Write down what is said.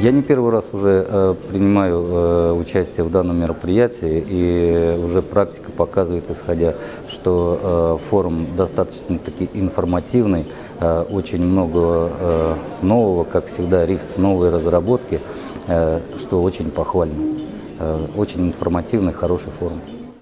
Я не первый раз уже э, принимаю э, участие в данном мероприятии, и уже практика показывает, исходя, что э, форум достаточно-таки информативный, э, очень много э, нового, как всегда, РИФС, новые разработки, э, что очень похвально. Э, очень информативный, хороший форум.